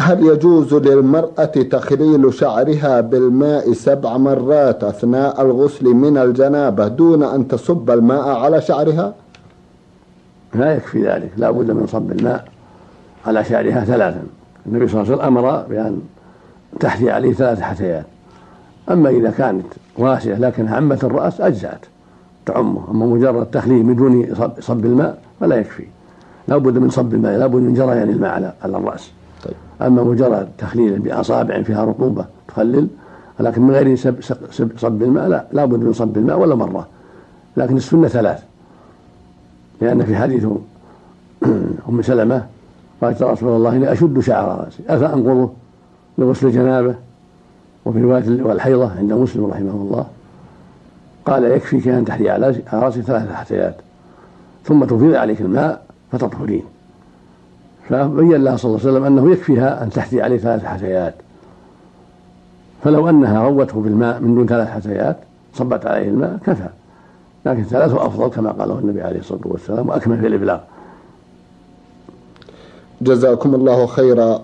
هل يجوز للمرأة تخليل شعرها بالماء سبع مرات أثناء الغسل من الجنابة دون أن تصب الماء على شعرها؟ لا يكفي ذلك لا بد من صب الماء على شعرها ثلاثا. النبي صلى الله عليه وسلم أمر بأن تحثي عليه ثلاث حثيات. أما إذا كانت واسعة لكنها عمة الرأس أجزأت تعمه. أما مجرد تخليه بدون صب الماء فلا يكفي. لا بد من صب الماء لا بد من جريان الماء على الرأس. طيب. أما مجرد تخليل بأصابع فيها رطوبة تخلل لكن من غير سب صب الماء لا لا بد من صب الماء ولا مرة. لكن السنة ثلاث. لأن في حديث أم سلمة قالت يا رسول الله إني أشد شعر رأسي. أفأنقضه لغسل الجنابة وفي رواية والحيضة عند مسلم رحمه الله. قال يكفيك أن تحري على رأسك ثلاث حثيات ثم تفيض عليك الماء فتطهرين. فبين لها صلى الله عليه وسلم أنه يكفيها أن تحثي عليه ثلاث حثيات. فلو أنها روته بالماء من دون ثلاث حثيات صبت عليه الماء كفى. لكن ثلاثة أفضل كما قاله النبي عليه الصلاة والسلام وأكمل في الإبلاغ. جزاكم الله خيرا.